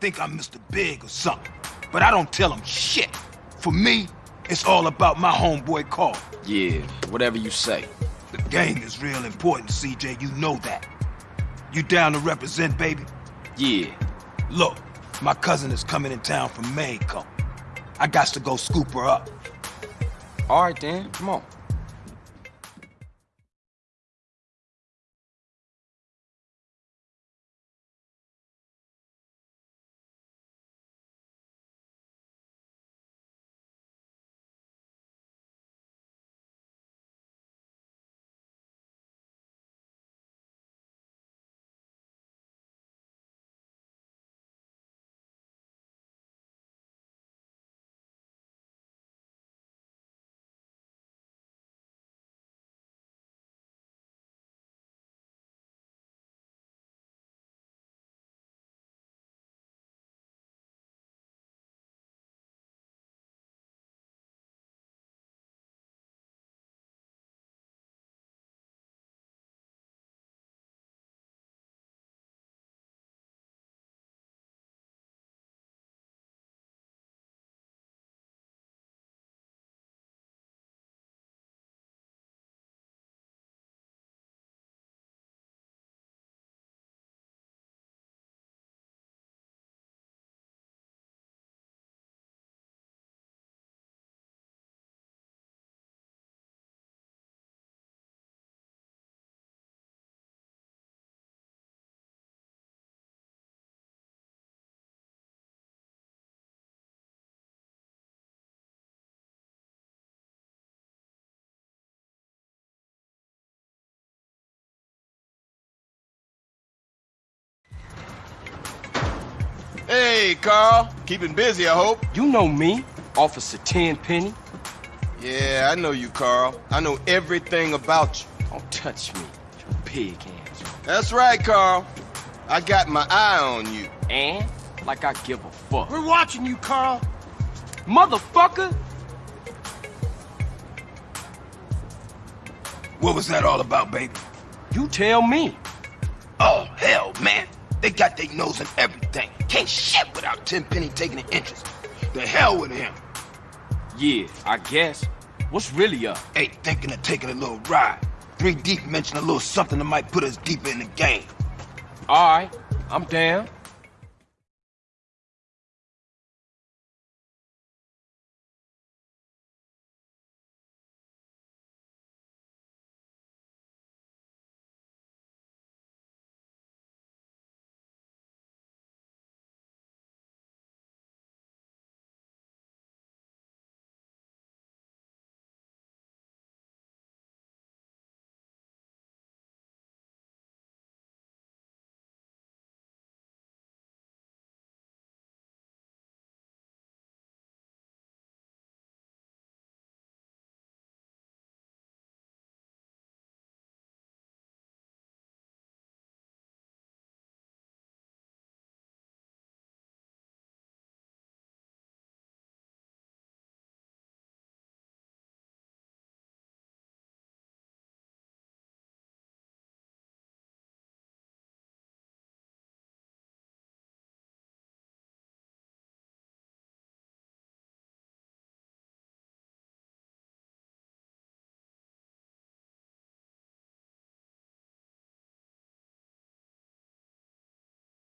think I'm Mr. Big or something. But I don't tell them shit. For me, it's all about my homeboy Carl. Yeah, whatever you say. The game is real important, CJ. You know that. You down to represent, baby? Yeah. Look, my cousin is coming in town from Maine, Come. I got to go scoop her up. All right, then. Come on. Hey, Carl. Keeping busy, I hope. You know me, Officer Tenpenny. Yeah, I know you, Carl. I know everything about you. Don't touch me, you pig hands. That's right, Carl. I got my eye on you. And? Like I give a fuck. We're watching you, Carl. Motherfucker! What was that all about, baby? You tell me. Oh, hell, man. They got their nose in everything. Can't shit without Tenpenny taking an interest. The hell with him. Yeah, I guess. What's really up? Hey, thinking of taking a little ride. Three Deep mentioned a little something that might put us deeper in the game. All right, I'm down.